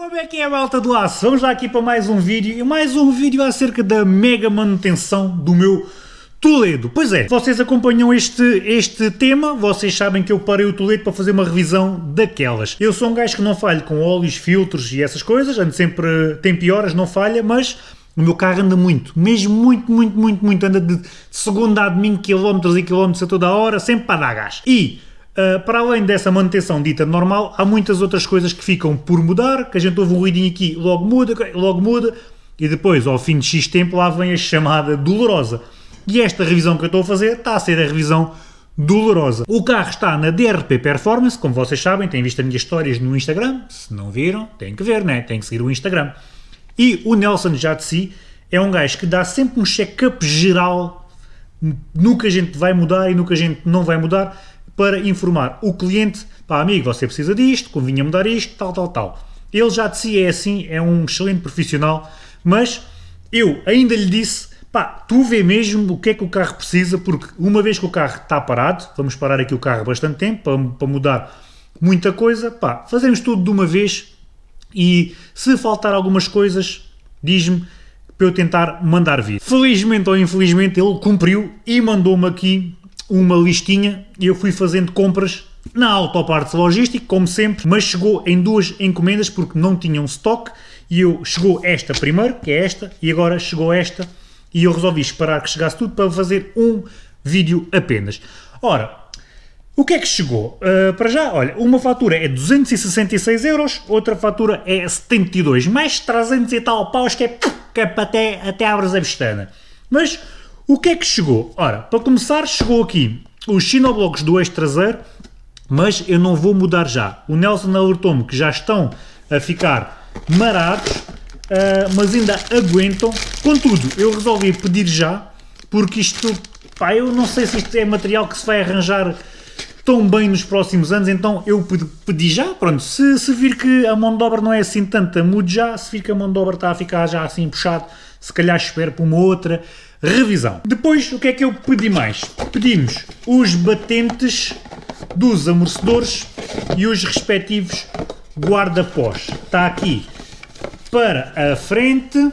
Como é que é a malta do aço? Vamos lá aqui para mais um vídeo e mais um vídeo acerca da mega manutenção do meu Toledo. Pois é, vocês acompanham este, este tema, vocês sabem que eu parei o Toledo para fazer uma revisão daquelas. Eu sou um gajo que não falho com óleos, filtros e essas coisas, ando sempre, tem pioras, não falha, mas o meu carro anda muito, mesmo muito, muito, muito, muito, anda de segunda a domingo, quilómetros e quilómetros a toda a hora, sempre para dar gás. E Uh, para além dessa manutenção dita normal, há muitas outras coisas que ficam por mudar, que a gente ouve um ruidinho aqui, logo muda, logo muda, e depois, ao fim de X tempo, lá vem a chamada dolorosa. E esta revisão que eu estou a fazer está a ser a revisão dolorosa. O carro está na DRP Performance, como vocês sabem, têm visto as minhas histórias no Instagram, se não viram, têm que ver, né? têm que seguir o Instagram. E o Nelson já de si é um gajo que dá sempre um check-up geral no que a gente vai mudar e no que a gente não vai mudar, para informar o cliente, pá amigo, você precisa disto, convinha mudar isto, tal, tal, tal. Ele já de si é assim, é um excelente profissional, mas eu ainda lhe disse, pá, tu vê mesmo o que é que o carro precisa, porque uma vez que o carro está parado, vamos parar aqui o carro bastante tempo para, para mudar muita coisa, pá, fazemos tudo de uma vez e se faltar algumas coisas, diz-me para eu tentar mandar vir. Felizmente ou infelizmente ele cumpriu e mandou-me aqui uma listinha e eu fui fazendo compras na Autopartes Logística, como sempre, mas chegou em duas encomendas porque não tinham stock e eu chegou esta primeiro, que é esta, e agora chegou esta e eu resolvi esperar que chegasse tudo para fazer um vídeo apenas. Ora, o que é que chegou? Uh, para já, olha, uma fatura é 266 euros, outra fatura é 72, mais 300 e tal paus que é, que é até, até abres a vestana. Mas o que é que chegou? Ora, para começar, chegou aqui os sinoblocos do eixo traseiro, mas eu não vou mudar já. O Nelson alertou-me que já estão a ficar marados, uh, mas ainda aguentam. Contudo, eu resolvi pedir já, porque isto, pá, eu não sei se isto é material que se vai arranjar tão bem nos próximos anos, então eu pedi já, pronto, se, se vir que a mão de obra não é assim tanta, mude já, se vir que a mão de obra está a ficar já assim puxado, se calhar espero para uma outra revisão. Depois, o que é que eu pedi mais? Pedimos os batentes dos amortecedores e os respectivos guarda-pós. Está aqui para a frente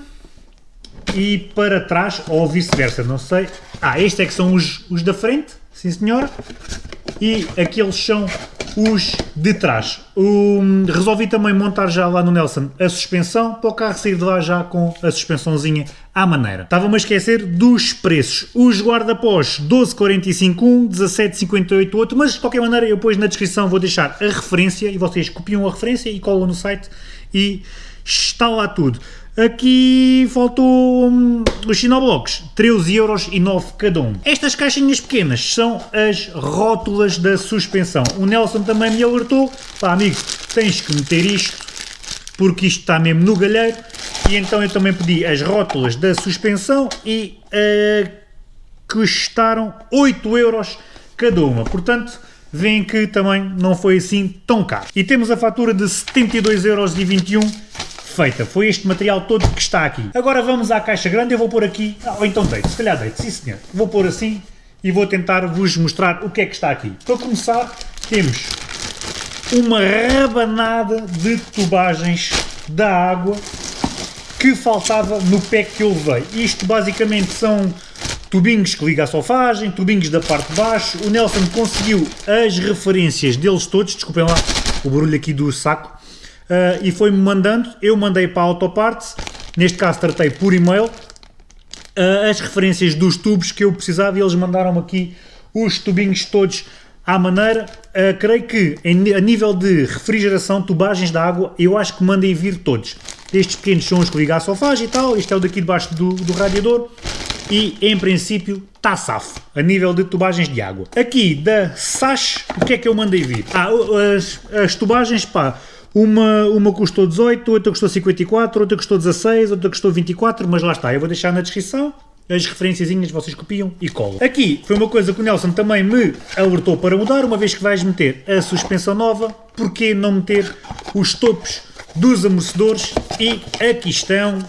e para trás, ou vice-versa, não sei. Ah, estes é que são os, os da frente, sim senhora, e aqueles são os de trás. Um, resolvi também montar já lá no Nelson a suspensão, para o carro sair de lá já com a suspensãozinha à maneira. Estava-me a esquecer dos preços. Os guarda-pós 12,45 um, 17,58 outro, mas de qualquer maneira eu depois na descrição vou deixar a referência e vocês copiam a referência e colam no site e está lá tudo. Aqui faltou hum, os sinoblocos, 13,09€ cada um. Estas caixinhas pequenas são as rótulas da suspensão. O Nelson também me alertou, pá amigo, tens que meter isto, porque isto está mesmo no galheiro, e então eu também pedi as rótulas da suspensão e uh, custaram 8€ cada uma, portanto veem que também não foi assim tão caro. E temos a fatura de 72,21€ feita. Foi este material todo que está aqui. Agora vamos à caixa grande, eu vou pôr aqui, ah, ou então deito, se calhar deito, sim senhor. Vou pôr assim e vou tentar vos mostrar o que é que está aqui. Para começar, temos uma rabanada de tubagens da água que faltava no pack que eu levei. Isto basicamente são tubinhos que ligam à solfagem, tubinhos da parte de baixo. O Nelson conseguiu as referências deles todos, desculpem lá o barulho aqui do saco, uh, e foi-me mandando, eu mandei para a Autoparts, neste caso tratei por e-mail, uh, as referências dos tubos que eu precisava e eles mandaram-me aqui os tubinhos todos à maneira. Uh, creio que em, a nível de refrigeração, tubagens de água, eu acho que mandem vir todos. Estes pequenos são os que ligam à sofagem e tal, este é o daqui debaixo do, do radiador e em princípio está safo a nível de tubagens de água. Aqui da Sash, o que é que eu mandei vir? Ah, as, as tubagens, pá, uma, uma custou 18, outra custou 54, outra custou 16, outra custou 24, mas lá está, eu vou deixar na descrição as referenciazinhas vocês copiam e colam. Aqui foi uma coisa que o Nelson também me alertou para mudar, uma vez que vais meter a suspensão nova, porquê não meter os topos dos amortecedores e aqui estão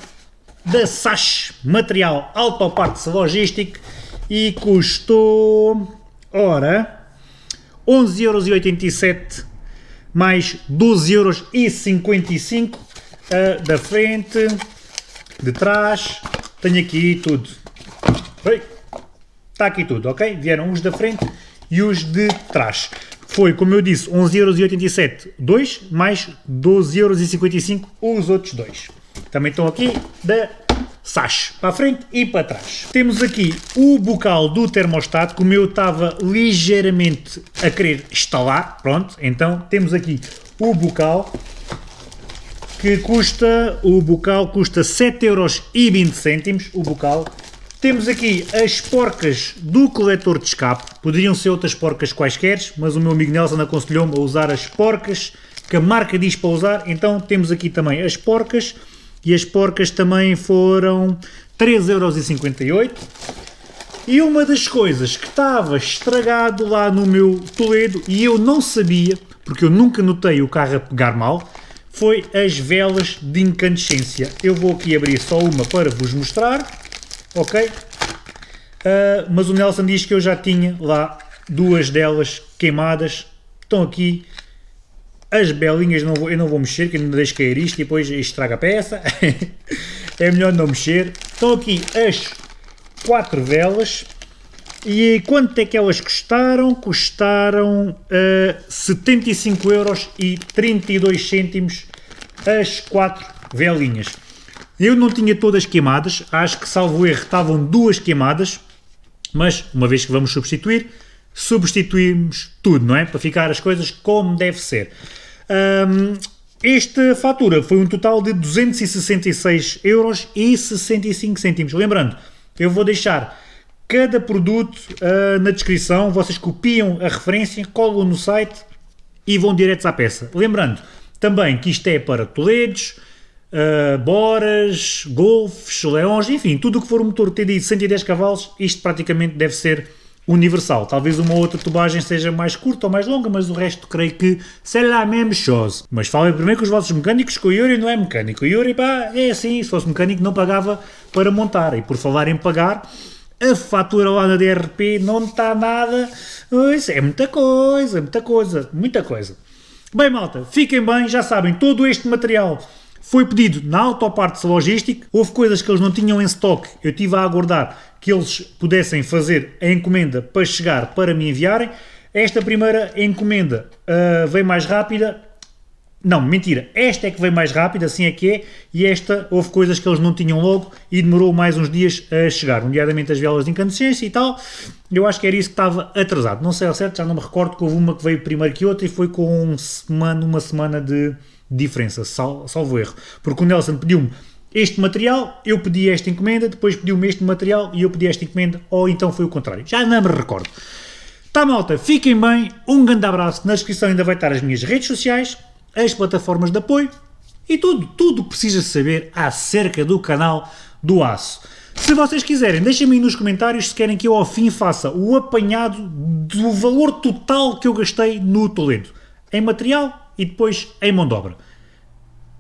da Sash Material Autoparts Logístico e custou, ora, 11,87€ mais 12,55€ uh, da frente, de trás, tenho aqui tudo. Está aqui tudo, ok? Vieram os da frente e os de trás. Foi, como eu disse, 11,87€ dois, mais 12,55€ os outros dois. Também estão aqui da Sash, para a frente e para trás. Temos aqui o bocal do termostato, como eu estava ligeiramente a querer instalar, pronto, então temos aqui o bocal, que custa, o bocal custa 7,20€, o bocal. Temos aqui as porcas do coletor de escape, poderiam ser outras porcas quaisquer, mas o meu amigo Nelson aconselhou-me a usar as porcas que a marca diz para usar, então temos aqui também as porcas, e as porcas também foram 3,58€. E uma das coisas que estava estragado lá no meu Toledo, e eu não sabia, porque eu nunca notei o carro a pegar mal, foi as velas de incandescência. Eu vou aqui abrir só uma para vos mostrar, ok? Uh, mas o Nelson diz que eu já tinha lá duas delas queimadas, estão aqui as belinhas não vou, eu não vou mexer, que ainda deixo cair isto e depois estraga a peça. é melhor não mexer. Estão aqui as quatro velas. E quanto é que elas custaram? Custaram uh, 75 euros e 32 cêntimos as quatro velinhas. Eu não tinha todas queimadas, acho que salvo erro estavam duas queimadas, mas uma vez que vamos substituir, substituímos tudo, não é? Para ficar as coisas como deve ser. Um, esta fatura foi um total de 266 euros e 65 cêntimos. Lembrando, eu vou deixar cada produto uh, na descrição, vocês copiam a referência, colam no site e vão diretos à peça. Lembrando também que isto é para Toledos, uh, Boras, Golfs, Leões, enfim, tudo o que for um motor TDI de 110 cavalos, isto praticamente deve ser universal. Talvez uma outra tubagem seja mais curta ou mais longa, mas o resto creio que será a mesma chose. Mas falem primeiro com os vossos mecânicos, que o Yuri não é mecânico. O Yuri, pá, é assim, se fosse mecânico não pagava para montar. E por falar em pagar, a fatura lá na DRP não está nada... Isso é muita coisa, muita coisa, muita coisa. Bem, malta, fiquem bem, já sabem, todo este material foi pedido na Autopartes Logística, houve coisas que eles não tinham em stock, eu estive a aguardar que eles pudessem fazer a encomenda para chegar, para me enviarem. Esta primeira encomenda uh, veio mais rápida, não, mentira, esta é que veio mais rápida, assim é que é, e esta houve coisas que eles não tinham logo e demorou mais uns dias a chegar, nomeadamente as velas de incandescência e tal, eu acho que era isso que estava atrasado, não sei ao certo, já não me recordo que houve uma que veio primeiro que outra e foi com um semana, uma semana de diferença, sal, salvo erro, porque o Nelson pediu-me este material, eu pedi esta encomenda, depois pediu-me este material e eu pedi esta encomenda, ou então foi o contrário, já não me recordo. Tá malta, fiquem bem, um grande abraço, na descrição ainda vai estar as minhas redes sociais, as plataformas de apoio e tudo, tudo que precisas saber acerca do canal do Aço. Se vocês quiserem, deixem-me aí nos comentários se querem que eu ao fim faça o apanhado do valor total que eu gastei no Toledo, em material e depois em mão de obra.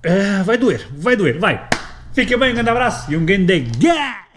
Uh, vai doer, vai doer, vai! Fica bem, um grande abraço e um grande gás!